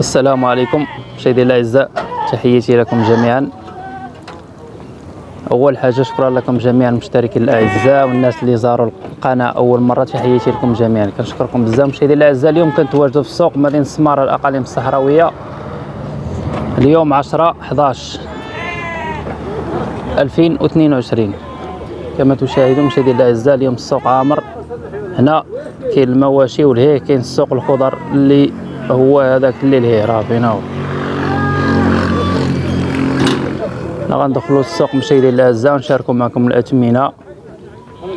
السلام عليكم مشاهدي الأعزاء تحياتي لكم جميعا. أول حاجة شكرا لكم جميعا المشتركين الأعزاء والناس اللي زاروا القناة أول مرة تحياتي لكم جميعا. كنشكركم بزاف مشاهدي الأعزاء. اليوم كنتواجدوا في السوق مدينة سمارة الأقاليم الصحراوية. اليوم 10 11 2022 كما تشاهدون مشاهدي الأعزاء اليوم السوق عامر. هنا كاين المواشي والهيه كاين السوق الخضر اللي هو هذاك اللي راه فين هو حنا غندخلوا السوق مشاهدي الأعزاء ونشاركوا معكم الاثمنه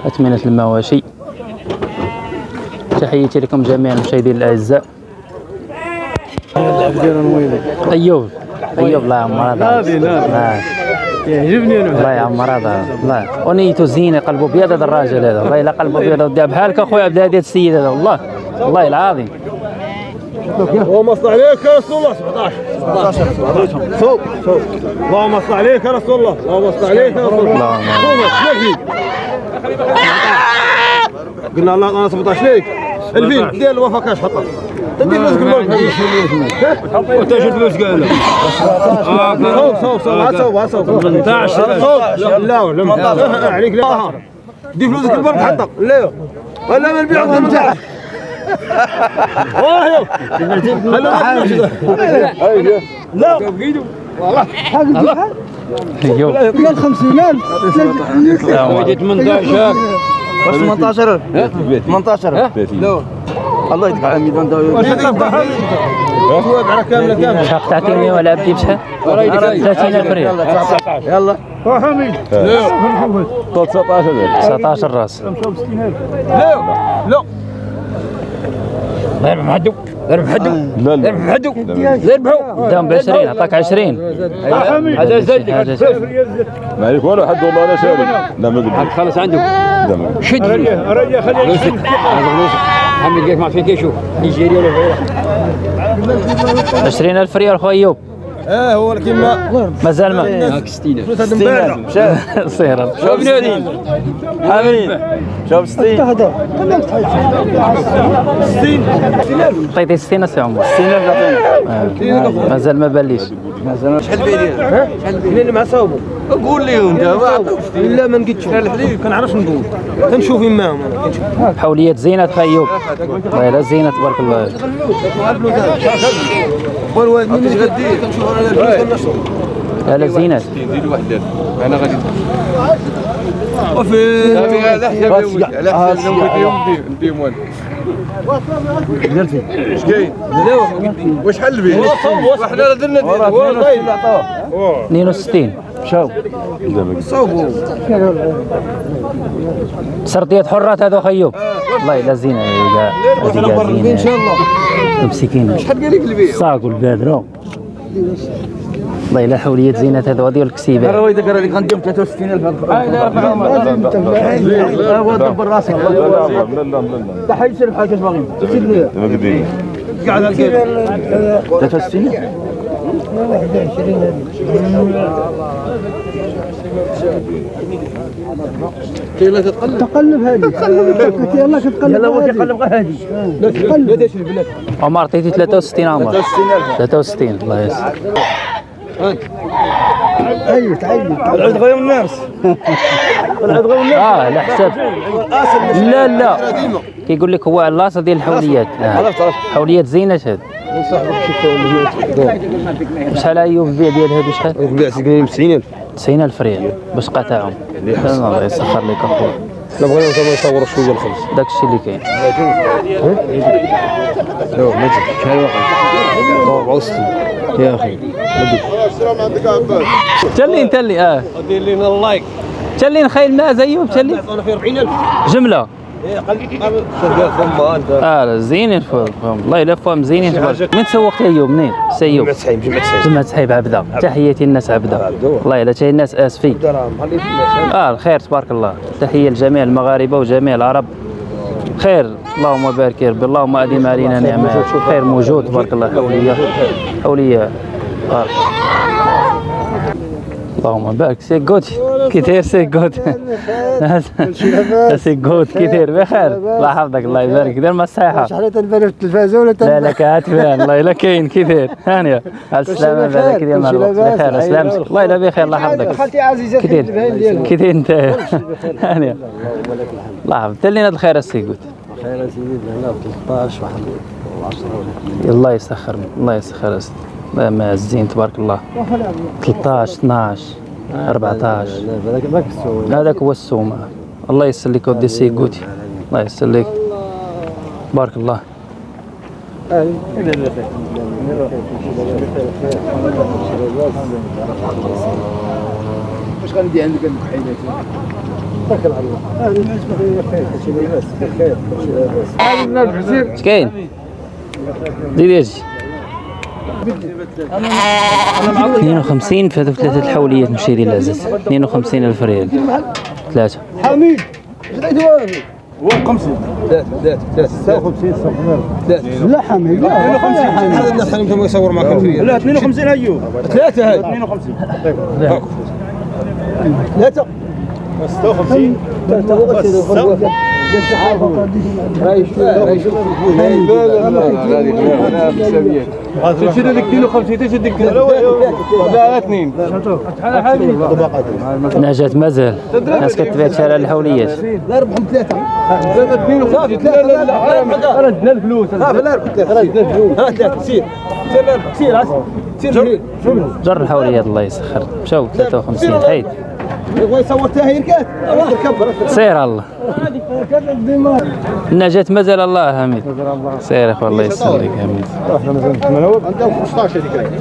اثمنه المواشي. تحياتي لكم جميعا مشاهدي الأعزاء. أيوب أيوب الله يعمر هذا. يعجبني أنا. الله يعمر هذا الله ونيته زينه قلبه ابيض هذا الراجل هذا. والله إلا قلبه ابيض بحالك اخويا عبد الهادي السيد هذا. والله والله العظيم. اللهم صل عليك يا رسول الله. 17 17 صوب صوب اللهم صل عليك يا رسول الله. اللهم صل عليك يا رسول الله. قلنا الله أنا 17 ليك الفين. ديال الوفا كاش حطها تدي فلوس كل وانت شو فلوس قال صوب صوب صوب. صوب صوب. 18 صوب لا ولا عليك لا. دي فلوس كل برد حطها لا. ولا ما نبيع من تحت واه لا ايوب قال 50000 وجد 18 واش 18 18 لا الله كامله كامله شحال تعطيني ولا بدي بشحال 30000 ريال يلا 19 راس. لا لا. ضرب حدو ضرب حدو ضرب حدو ذبحوا دام ب 20 عطاك 20 هذا زيد حاجة شيء. ما عليك والو حد والله أنا شاري لا ما قلت. خلص قلت. شد. رجع خليه فلوسك هذا فلوسك حمد قيف ما فيك؟ يشوف نيجيريا ولا غيره 20000 ريال خو إيوب. آه هو كيما مازال ما 60 مبارع صير شوف. بنادين حاملين. شوف 60 عطيتي 60 سي عمر. 60000 يعطينا آه. مازال ما باليش شحال بيدير منين مع صوبه قول لهم أنت ما عطوش إلا ما لقيتش الحليب؟ كنعرفش كنشوف يماهم أنا حوليات زينة خا ايوب والله لا زينة تبارك الله. والوالد منين غدير أنا لا لا زينة. أنا غادي وفي على حساب على حساب نديهم نديهم والو اش كاين واش حل به وحنا درنا ديال 62 سرديات حرات هذو خيوب والله لا زينة. يا كاع هذه كاع زينة. إن شاء الله. مسكين شحال قال لك البيع؟ صاق البادرة. والله لا حوليات زينة هذو هذه الكسيبة هو يذكر هذيك غنديهم 63000 هو دبر راسك لا لا لا لا لا تحيد سير بحالك اش باغي سير لي ما قديني قاعد الكيف 63 تقلب هذه. يلا كتقلب يلا هو كيقلب غير هذه. لا بلاد عمر عطيتي 63 عمر. 63 الله يسر عيط عيط العود غير الناس. العود غير الناس. آه على حساب. لا لا. كيقول لك هو اللاصه ديال الحوليات. آه. حوليات زينة هاد شحال ايوب البيع ديال هادو شحال؟ البيع سكنين ب 90000 90000 ريال باش قطعهم الله يسخر لك اخويا لا بغينا نصوروا نصوروا شوية الخبز. داك الشيء اللي كاين. لا ما تجي شحال واقع. 64 يا أخي. تلين تلي آه. دير لنا اللايك. تلين خيل ما زيوب تلين في 40000 جملة. شغال ثم أنت. آه فهم فهم. والله إلا فهم زينين تبارك من تسوقت ايوب منين؟ سيوب جمعة سحيب جمعة سحيب جمعة سحيب عبده تحياتي الناس عبده والله إلا تاهي الناس اسفي آه الخير تبارك الله. تحية لجميع المغاربة وجميع العرب. خير. اللهم بارك يا ربي اللهم اديم علينا نعمة. خير موجود تبارك الله. حوليه حوليه بارك اللهم بارك سي جود كي داير سي جود سي جود كي داير بخير الله يحفظك الله يبارك دير ما الصحيحه شحال تنبان في التلفازه ولا لا لا كاتبان الله الا كاين كي داير هانيه على السلامه مع كلشي الوقت بخير. سلامتك الله الا بخير الله يحفظك خالتي عزيزه كي داير كي داير انت هانيه الله يحفظك هاد الخير السي جود خير سيدي هنا 13 واحد 10 الله يسخر الله يسخر ما الزين تبارك الله. 13 12 14 هذاك هو السوم الله يسر لك ودي سيكوتي الله يسر لك. بارك الله. واش غندي عندك الله لاباس هذا الناس بزير اش كاين زيد يجي 52 في هذوك ثلاثة الحوليات مشيري العزيز 52 ألف ريال. ثلاثة. حميد هو 50 ثلاث ثلاث ثلاث 56 ثلاث لا حميد لا. 52 هذا الناس خليهم كانوا يصور معك الفريق لا 52 ايوب ثلاثة هاي. 52 ثلاثة. 56 ثلاثة. تشد لك كيلو 50 تشد لك لا اثنين نجاة مازال. الناس كتبيع شارع الحوليات. ربحهم ثلاثة ثلاثة 52 لا لا لا خرجنا الفلوس سير سير سير جر الحوليات الله يسخر. مشاو 53 حيد يبغى يصور تاهير كات ركب سير الله. النجاة مازال الله حميد. سير اخو الله يسر لك حميد عندهم 15 هذيك.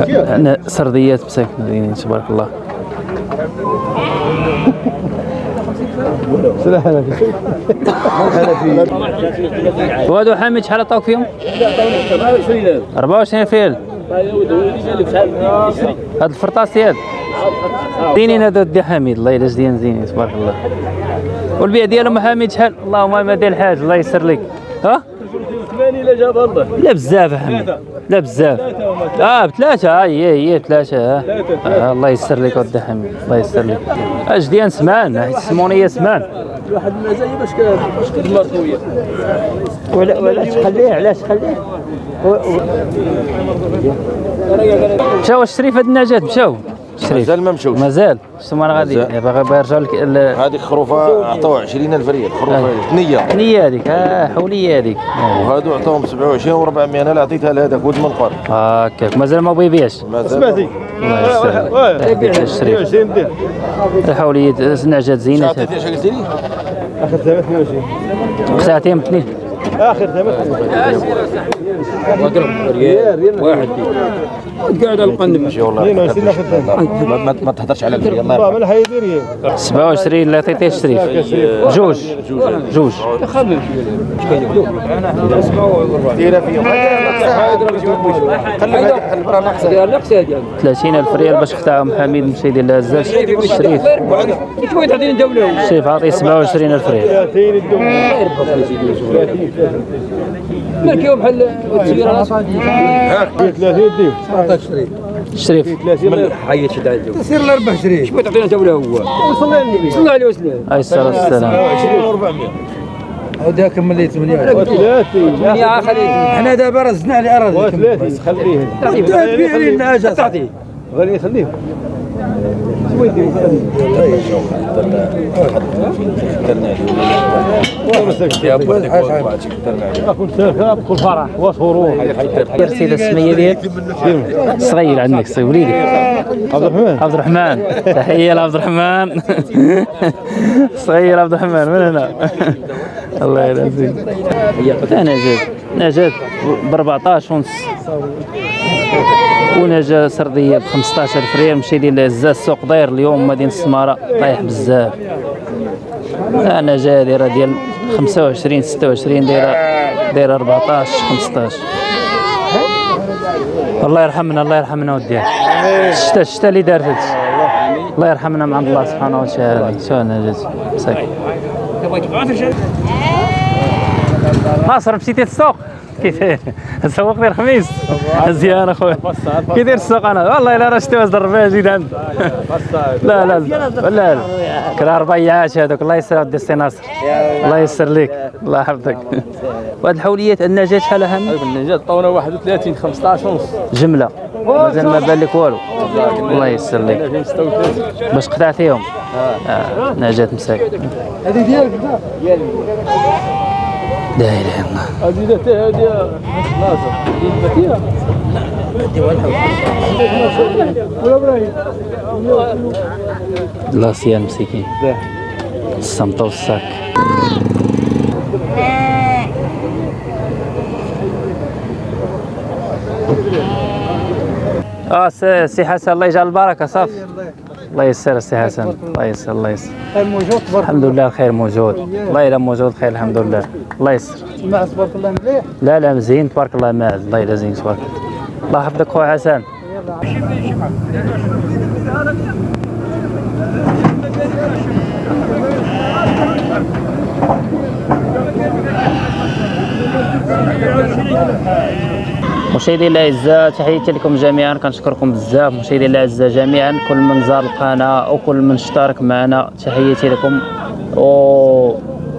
15 أنا سرديات مساكن تبارك الله. وهادو حامد شحال عطاوك فيهم؟ 24 فيل. هاد الفرطاس ديال زينين هادو دي حميد الله يلا زين زينين تبارك الله. والبيع ديالهم حميد شحال؟ اللهم ما دير الحاج الله يسر لك. ها؟ لا بزاف حميد لا بزاف. آه بثلاثة هي هي بثلاثة آه. آه الله يسر لك ودي حميد الله يسر لك. أش ديال سمان؟ حيت السمونية سمان؟ واحد المزايا باش باش كتمر خويا ولا ولا تخليه علاش خليه؟ مشاو الشريف هاد النجاة؟ مشاو. الشريف مازال ما مشاوش. مازال. شتو أنا غادي. باغي يرجعوا لك هذيك خروفة عطاو 20000 ريال. خروفة آه. ثنيه حنية هذيك. آه حولية هذيك. آه. وهادو عطاهم 27 و400 أنا اللي عطيتها لهذاك ولد منقر هكاك. مازال ما بيبيعش مازال الله يستر تهديك الشريف الحولية نعجات زينة. عطيتي اش قلتي لي آخر ثمن 22 ساعتين اثنين اخر ثمن ماشي والله. 22 آخر ثمن ما, تهدرش على الفريق الله يرحمه. من الحيدير ريال 27 اللي عطيتيه الشريف جوج. جوج. ديرها فيهم خلي هذيك خلي برا ناقصه 30 ألف ريال باش اختارهم حميد مشي يدير لها الزاج الشريف الشريف عاطيه 27 ألف ريال. 30 الدم مالك بحال التسييره 30 ديم الشريف 30 حي شد عنده تصير ل 24 شوي تعطينا دوله هو؟ وصلنا للنبي. صلى الله عليه وسلم. عليه الصلاة والسلام. 20 و400 هذاك ملي 8 30 يا خليل إحنا دابا رزنا على اراضي 30 خليه. تبيع لي النعاجه تعطيه. غادي دير صغير عندك صغير عبد الرحمن عبد الرحمن تحية لعبد الرحمن صغير عبد الرحمن من هنا الله يرزقك نجاة نجاة ب 14 ونص ونجا سردية ب 15 ريال مشي ديال العزاز السوق داير اليوم مدينة السمارة طايح بزاف. نجا دايرة ديال 25 26 دايرة دايرة 14 15 الله يرحمنا الله يرحمنا وديها الشتا الشتا اللي دارت. الله يرحمنا من عند الله سبحانه وتعالى. شو أنا جات مساك ناصر مشيتي للسوق؟ كي داير سوق لي الخميس مزيان اخويا كي داير السوق أنا؟ والله الا راه شتي واش ضربها زيد عند لا لا لا لا. لا كرا ربيعات هذوك الله يسر ودي السي ناصر. الله يسر لك. الله يحفظك. وهاد الحوليات النجاة شحال أهم؟ النجاة طونا 31 15 ونص. جملة. مازال ما بان لك والو. الله. يسر لك. 36 باش قطعتيهم آه. نجاة مساكن. هذه ديالك. لا إله إلا الله. هذه هذه ناصر هذه ولا إبراهيم الله سيان مسكين الصمتة والصاك آه سي حسن الله يجعل البركة صافي الله يسر سي حسن. الله. يسر الله يسر. موجود تبارك الحمد لله الخير موجود. الله يلا موجود خير الحمد لله. الله يسر. الله تبارك الله مليح؟ لا لا مزيان تبارك الله ماعز الله يلا زين تبارك الله. يحفظك خويا حسن. مشاهدينا الأعزاء تحياتي لكم جميعا. كنشكركم بزاف مشاهدينا الأعزاء جميعا. كل من زار القناة وكل من اشترك معنا تحياتي لكم. و...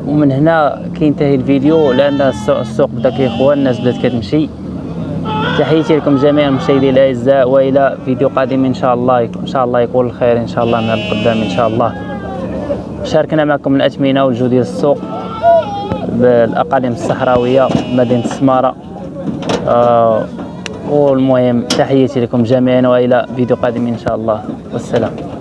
ومن هنا كينتهي الفيديو. لأن السوق, بدأ كيخوى الناس بدأت كتمشي. تحياتي لكم جميعا مشاهدينا الأعزاء. وإلى فيديو قادم إن شاء الله إن شاء الله يكون الخير إن شاء الله من القدام إن شاء الله. شاركنا معكم الاثمنه والجو ديال السوق بالأقاليم الصحراوية مدينة السماره والمهم تحياتي لكم جميعا وإلى فيديو قادم إن شاء الله. والسلام.